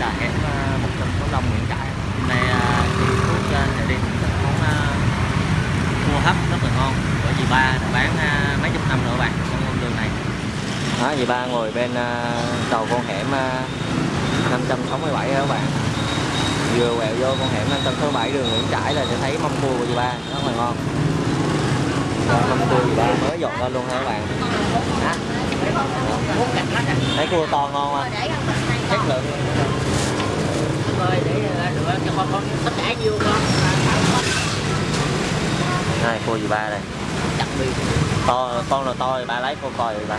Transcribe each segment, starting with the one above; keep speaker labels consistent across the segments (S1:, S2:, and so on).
S1: là hẻm à, 165 Nguyễn Trãi. Hôm nay chị Phước à, sẽ đi thưởng thức món cua hấp rất là ngon. Của dì ba đã bán à, mấy chục năm các bạn trong con đường này. Đó dì ba ngồi bên à, cầu con hẻm à, 567 đó các bạn. Vừa quẹo vô con hẻm 567 đường Nguyễn Trãi là sẽ thấy mâm cua của dì ba rất là ngon. Mâm cua dì ba mới dọn lên luôn ha các bạn. Hả? thấy cua to ngon không? Chất lượng
S2: rồi để rửa cho con con tất cả vô con.
S1: Này cua dì ba đây? To con nào to thì ba lấy con coi rồi ba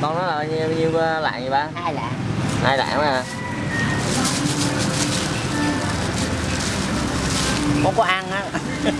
S1: con nó là nhiêu, nhiêu uh, lạng vậy ba?
S2: Hai lạng.
S1: Hai lạng mà.
S2: Con có ăn á.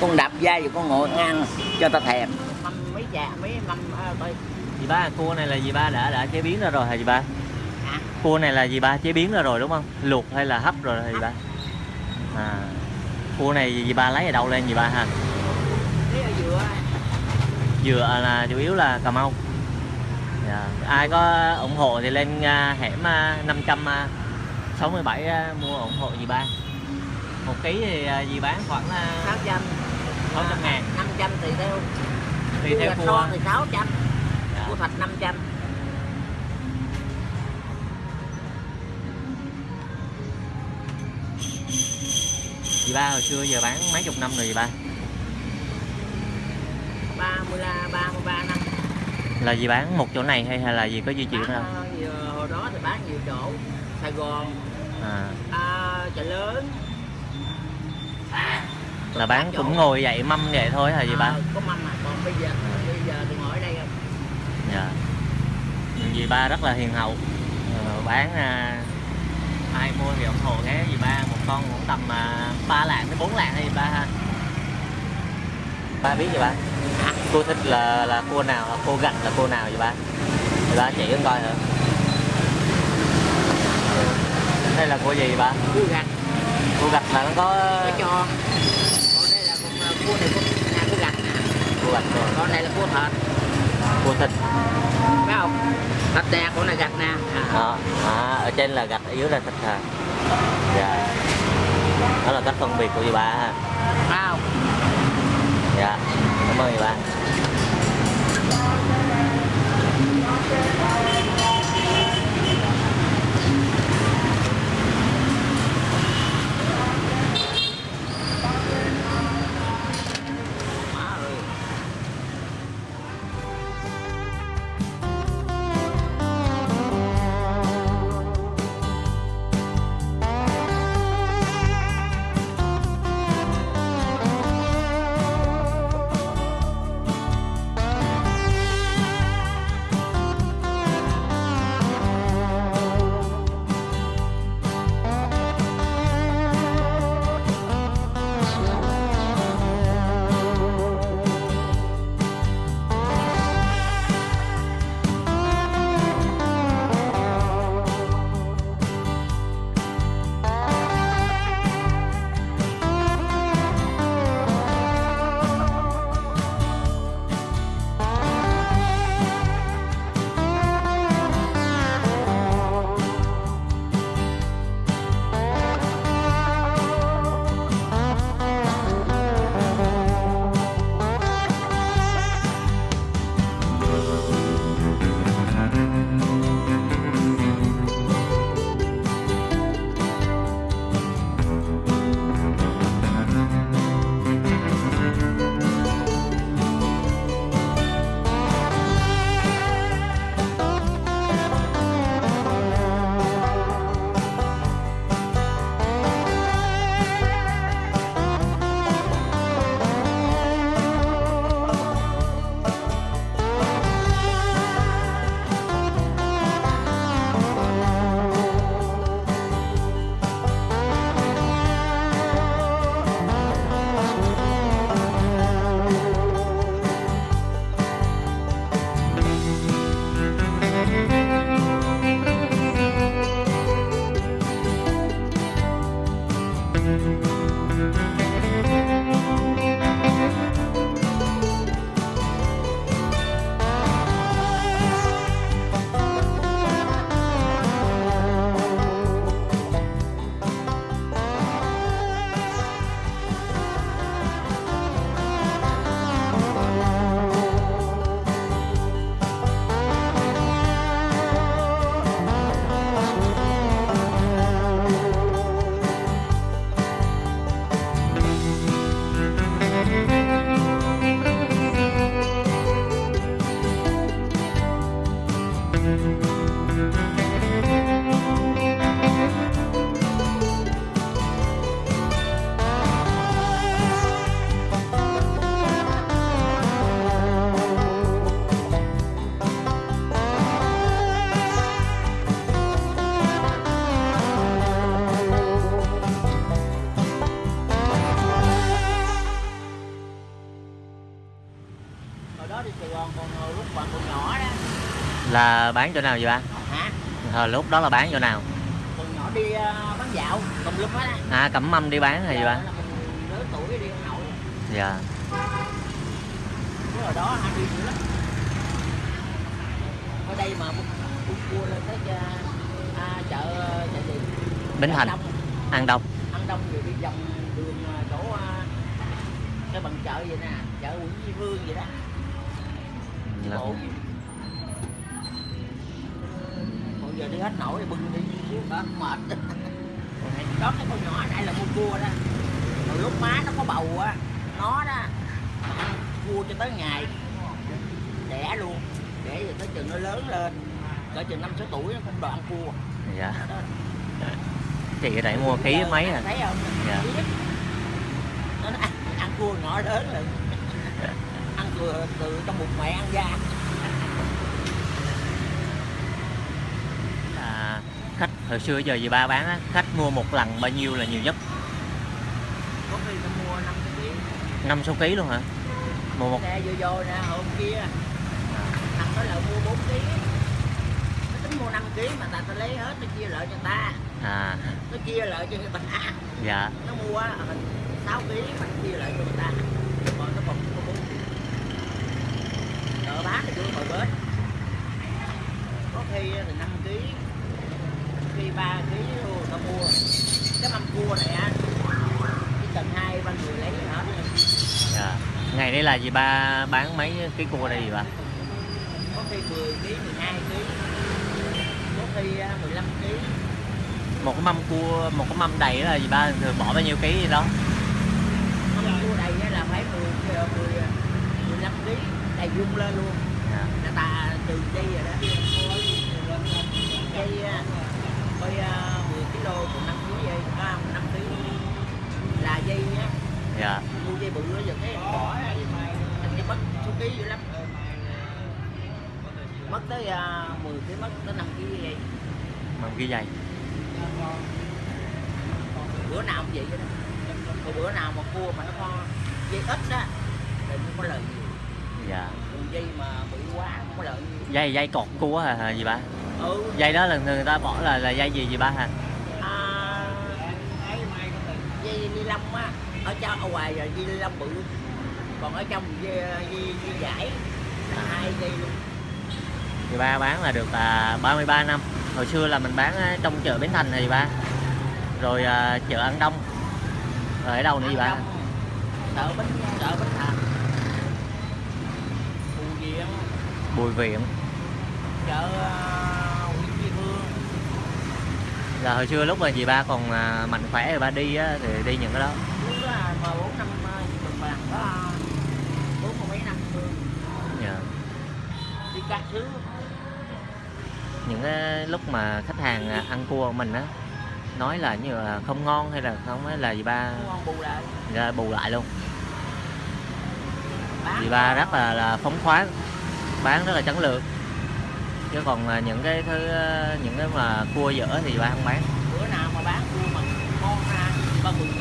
S2: Con đập da rồi con ngồi ăn cho ta thèm. Mâm mấy trà mấy mâm à, coi.
S1: Dì ba cua này là dì ba đã đã chế biến ra rồi hả dì ba?
S2: Hả?
S1: Cua này là dì ba chế biến ra rồi đúng không? Luộc hay là hấp rồi hả dì ba? À. Cua này dì ba lấy ở đâu lên dì ba ha?
S2: Dừa.
S1: Dừa là chủ yếu là cà mau. Ai có ủng hộ thì lên à, hẻm à, 567 à, mua ủng hộ dì ba? Một ký thì à, dì bán khoảng là
S2: sáu trăm.
S1: 600 ngàn.
S2: năm trăm tùy theo.
S1: Tùy theo cua.
S2: to thì sáu trăm.
S1: Dạ.
S2: cua thạch năm trăm.
S1: Dì ba hồi xưa giờ bán mấy chục năm rồi dì ba?
S2: Ba mươi la ba mươi ba năm
S1: là dì bán một chỗ này hay hay là dì có di chuyển đâu
S2: ờ, nhiều- hồi đó thì bán nhiều chỗ Sài Gòn.
S1: À,
S2: à, chợ lớn.
S1: Là bán cũng ngồi vậy mâm vậy thôi hả ba
S2: À, có mâm mà. Còn bây giờ bây giờ thì ngồi ở đây không?
S1: Dạ. Dì ba rất là hiền hậu. Ờ, bán à, ai mua thì ủng hộ cái dì ba một con cũng tầm à, 3 lạng đến 4 lạng hay dì ba ha ba biết gì ba? Cua thích là là cua nào là cua gạch là cua nào vậy ba? Dì ba chỉ con coi thử. Đây là cua gì ba?
S2: Cua gạch
S1: cua gạch là nó có
S2: nó cho. Còn đây là con ờ, cua này con nhà cua gạch nè.
S1: Cua gạch rồi.
S2: Con này là cua thịt
S1: cua thịt
S2: phải không? Thịt nè con này gạch nè. À,
S1: Đó, à, ở trên là gạch ở dưới là thịt hả dạ. Đó là cách phân biệt của dì ba ha.
S2: Phải không
S1: dạ cảm ơn dì là bán chỗ nào vậy ba?
S2: Hả?
S1: Hồi lúc đó là bán chỗ nào?
S2: Còn nhỏ đi ờ, bán dạo tùm lum hết á.
S1: À cẩm mâm đi bán hay gì ba?
S2: lớn tuổi đi ông nội
S1: dạ.
S2: Hồi đó hay đi dữ lắm. Ở đây mà cua lên tới à, à, chợ chợ gì
S1: Bến Thành. Ăn đông.
S2: Ăn đông. Rồi đi vòng đường à, chỗ à, cái bằng chợ vậy nè chợ Nguyễn Duy Vương vậy đó.
S1: Là-
S2: bộ giờ đi hết nổi thì bưng đi. Xíu đó mệt đó cái con nhỏ này là con cua đó. Rồi lúc má nó có bầu á nó đó ăn cua cho tới ngày. Đẻ luôn. Để rồi tới chừng nó lớn lên. Cỡ chừng năm sáu tuổi nó cũng đoạn cua.
S1: Dạ. Chị ở đây mua ký mấy à?
S2: Thấy không?
S1: Dạ.
S2: nó ăn, ăn cua nhỏ lớn là ăn từ, từ trong bụng mẹ ăn ra
S1: hồi xưa giờ dì ba bán á, khách mua một lần bao nhiêu là nhiều nhất?
S2: Có khi ta mua năm sáu ký
S1: năm sáu luôn hả? Mua một
S2: nè vừa vô nè hôm kia.
S1: À.
S2: Thằng đó là mua 4 ký. Nó tính mua 5 ký mà ta ta lấy hết nó chia lợi cho ta.
S1: À.
S2: Nó chia lợi cho người ta.
S1: Dạ.
S2: Nó mua 6 ờ, ký mà nó chia lợi cho người ta. Còn nó còn có 4 ký. Chợ bán thì chưa hồi bến. Có khi thì 5 ký 23 kg luôn tao mua cái mâm cua này á cái tầng hai ba người lấy hết
S1: dạ. ngày đấy là gì ba bán mấy cái cua đây gì bà?
S2: Có khi 10 kg 12 kg có khi à, 15 kg
S1: một cái mâm cua một cái mâm đầy là gì ba? Thường bỏ bao nhiêu ký gì đó?
S2: Mâm cua đầy là phải 10 10 15 kg đầy vung lên luôn.
S1: Dạ.
S2: ta từ đây rồi đó. Cây à, 10 kg còn 5 kg dây à, 5 kg là dây á
S1: dạ.
S2: Mua dây bự á giờ cái bỏ thành cái mất số ký dữ lắm. Mất tới à, 10 kg mất tới 5 kg dây.
S1: Mâm ký dày
S2: bữa nào cũng vậy đó. Còn bữa nào mà cua mà nó có dây ít á thì không có lợi nhiều.
S1: Dạ.
S2: Còn dây mà bự quá không có lợi nhiều.
S1: Dây dây cột cua hả gì ba
S2: ừ
S1: dây đó là người ta bỏ là là dây gì gì ba hả
S2: à, dây ni lông á. Ở trong ở ngoài là dây ni lông bự. Còn ở trong dây, dây, dây giải là hai dây luôn.
S1: Thì ba bán là được à, 33 năm. Hồi xưa là mình bán á, trong chợ Bến Thành thì ba. Rồi à, chợ An Đông. Rồi ở đâu nữa gì ba?
S2: Chợ bến chợ bến thành. Phù viện.
S1: Bùi Viện.
S2: Chợ à, Nguyễn Duy Vương
S1: là hồi xưa lúc mà dì ba còn à, mạnh khỏe rồi ba đi á, thì đi những cái đó.
S2: Lúc đó mà bốn năm mình vàng có bốn mươi mấy năm luôn
S1: Dạ.
S2: đi các thứ
S1: những cái lúc mà khách hàng à, ăn cua của mình á nói là như là không ngon hay là không ấy là dì ba
S2: bù lại.
S1: Ra bù lại luôn.
S2: Bán
S1: dì ba rất là, là phóng khoáng bán rất là trấn lược chứ còn những cái thứ à, những cái mà cua dở thì ba không bán.
S2: Bữa nào mà bán cua mà ngon ra ba mừng.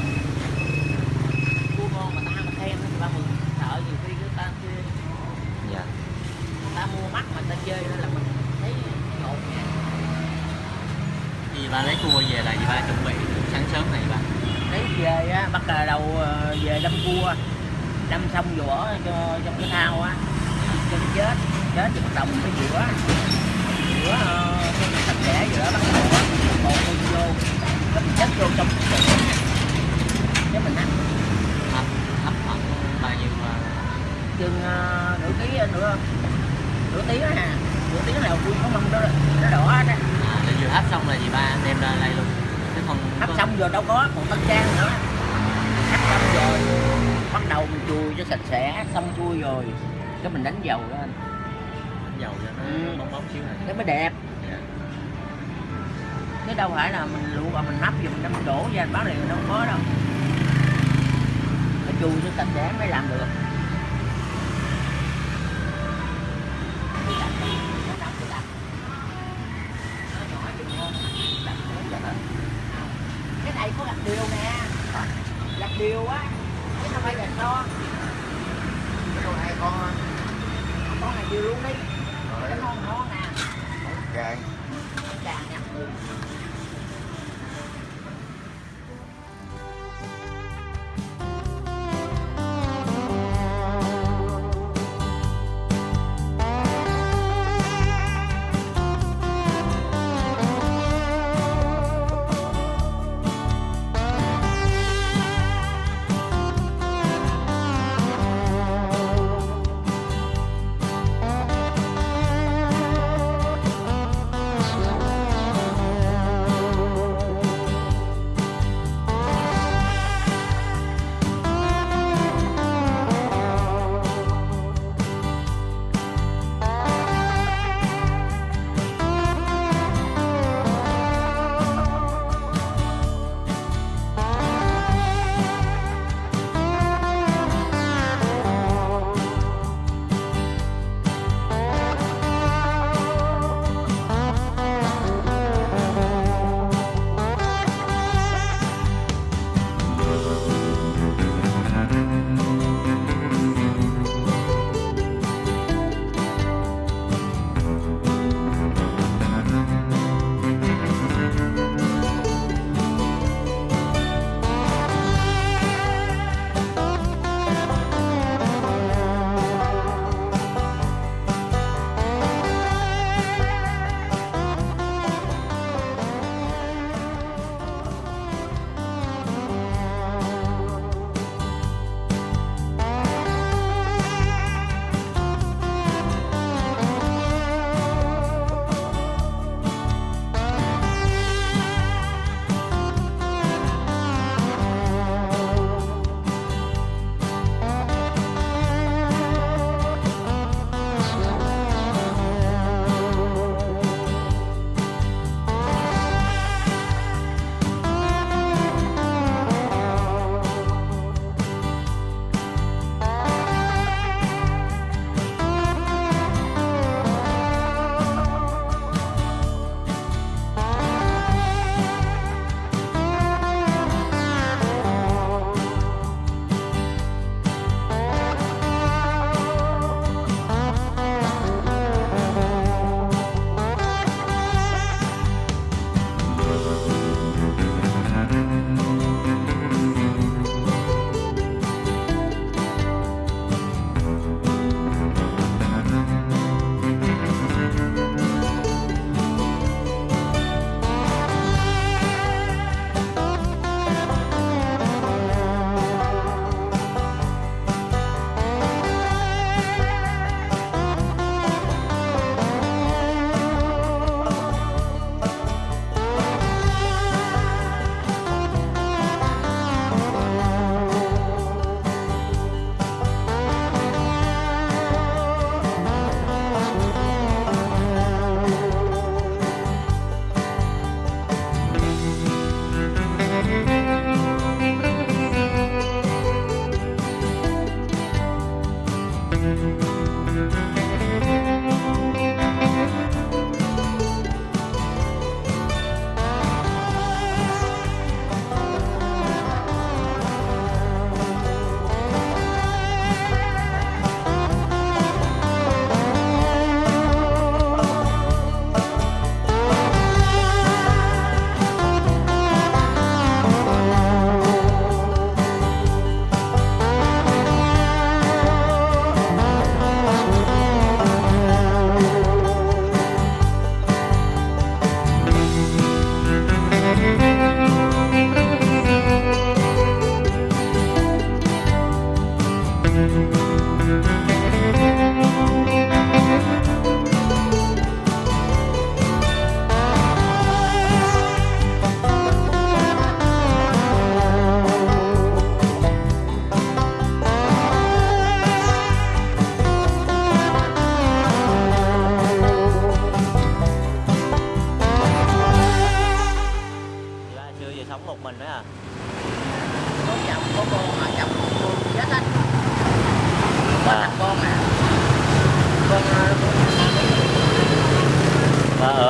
S2: Cua ngon mà ta ăn mà khen thì ba mừng. Sợ nhiều khi người ta chê
S1: dạ.
S2: Ta mua mắt mà ta chê đó là mình thấy ngột nha.
S1: Dì ba lấy cua về là dì ba? Chuẩn bị sáng sớm này ba.
S2: Lấy về á bắt đầu ờ, về đâm cua. Đâm xong bỏ cho trong cái thao á. Cho nó chết chết thì bắt đầu mình mới rửa rửa ờ, cho nó sạch sẽ đó bắt đầu bột mình vô cái mình chất vô trong cái cái mình ăn.
S1: Hấp hấp khoảng bao nhiêu à,
S2: chừng ờ, nửa ký nữa nửa tiếng á hà nửa tiếng nào vui có mâm đó nó đỏ hết á.
S1: À, để vừa hấp xong là dì ba? Đem ra đây luôn. Chứ không
S2: hấp
S1: có-
S2: xong rồi đâu có còn tân trang nữa. Hấp xong rồi bắt đầu mình chùi cho sạch sẽ xong xuôi rồi. Cái mình đánh dầu lên
S1: dầu cho nó
S2: Ừ.
S1: bóng bóng xíu này
S2: cái mới đẹp
S1: dạ.
S2: chứ đâu phải là mình luộc và mình nắp rồi mình đâm đổ ra bán liền đâu có đâu phải chùi cho sạch sẽ mới làm được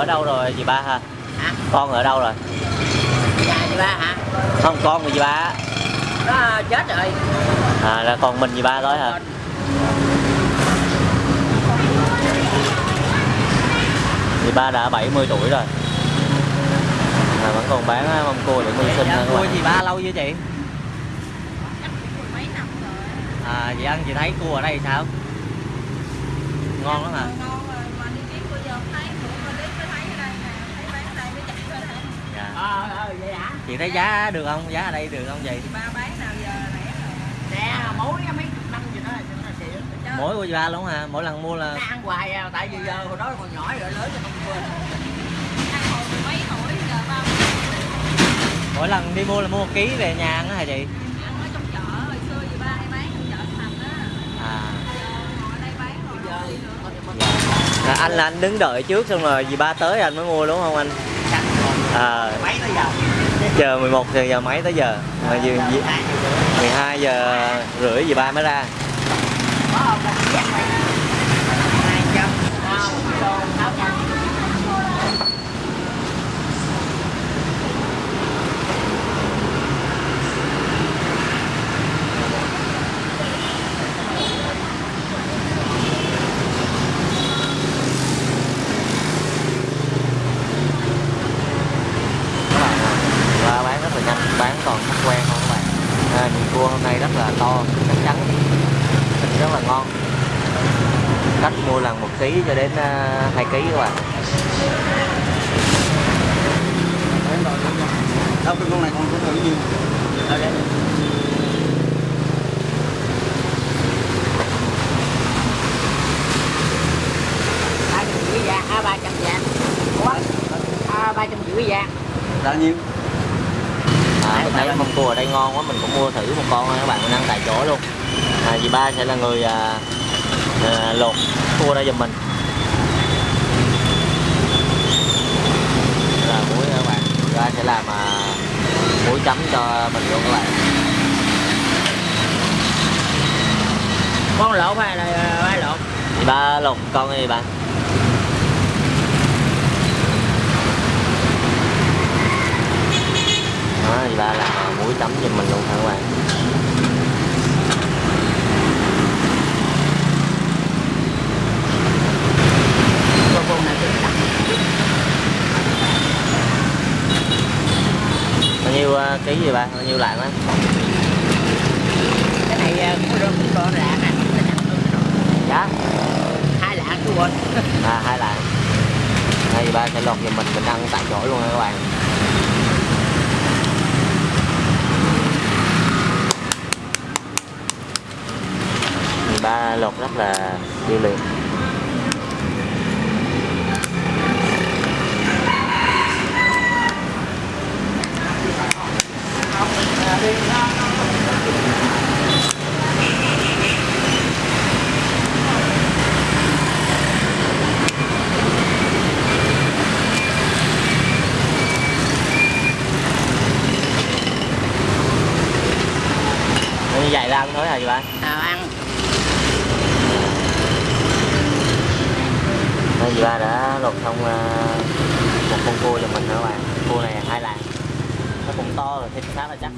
S1: ở đâu rồi dì ba hả
S2: hả?
S1: Con ở đâu rồi?
S2: Dạ chị ba hả?
S1: Không con của dì ba á.
S2: nó chết rồi.
S1: À là còn mình dì ba thôi hả? Dì ba đã 70 tuổi rồi. Mà vẫn còn bán mâm cua để mưu sinh
S2: Dạ,
S1: nữa các
S2: cua gì ba lâu chưa chị?
S3: Chắc cũng mấy năm rồi.
S1: À chị ăn chị thấy cua ở đây sao? Ngon lắm hả
S3: ngon rồi mà đi kiếm bây giờ thấy cũng mà đi mới thấy ở đây nè thấy bán ở đây mới chạy tới đây
S1: dạ.
S2: Ờ ờ vậy hả
S1: chị thấy giá được không? Giá ở đây được không chị
S3: ba bán nào giờ rẻ rồi?
S2: Nè mối mấy chục năm gì đó xịn
S3: Chứ.
S1: Mỗi của ba luôn hả? Mỗi lần mua là
S2: nó ăn hoài à, tại vì giờ hồi đó còn nhỏ rồi lớn cho không quên.
S3: Ăn hồi mười mấy tuổi giờ ba
S1: mỗi lần đi mua là mua một ký về nhà ăn á hả chị?
S3: Ăn ở trong chợ hồi xưa gì ba hay bán trong chợ thành á.
S1: À.
S3: Ngồi đây bán rồi đi nữa
S1: là anh là anh đứng đợi trước xong rồi dì ba tới anh mới mua đúng không anh à
S2: mấy tới giờ?
S1: chờ 11 giờ giờ mấy tới giờ? Mà dì, 12 giờ. rưỡi dì ba mới ra
S2: có không một giác này hai trăm không kilo sáu trăm
S1: các bạn ạ. và bán rất là nhanh bán còn khách quen không các bạn à, nhìn cua hôm nay rất là to chắc chắn thịt rất là ngon khách ký cho đến à, hai ký các bạn.
S4: Đâu cái con này con có thử
S2: ba trăm da à ba trăm ủa? À ba trăm rưỡi da
S4: đã nhiêu?
S1: À, mình thấy mâm cua ở đây ngon quá mình cũng mua thử một con các bạn mình ăn tại chỗ luôn. À, dì ba sẽ là người à, à, lột cua ra giùm mình. Là muối các bạn? Ba sẽ làm à, muối chấm cho mình luôn các bạn.
S2: Con lộn hay là ba lộn
S1: dì ba lột con đi bạn. Đó dì ba làm à, muối chấm giùm mình luôn hả các bạn
S2: con con này cũng đắt
S1: bao nhiêu à, ký gì ba bao nhiêu lạng á?
S2: Cái này à, cũng được cũng có lạng nọ.
S1: giá
S2: hai lạng chú quên.
S1: À hai lạng. Đây ba sẽ lột giùm mình mình ăn tại chỗ luôn nha các bạn. Ba lột rất là điêu luyện như vậy ra ăn thôi hả chị ba?
S2: Nào ăn.
S1: Đây chị ba đã lột xong à, một con cua cho mình nữa bạn. Cua này hai lạng nó cũng to rồi thịt khá là chắc.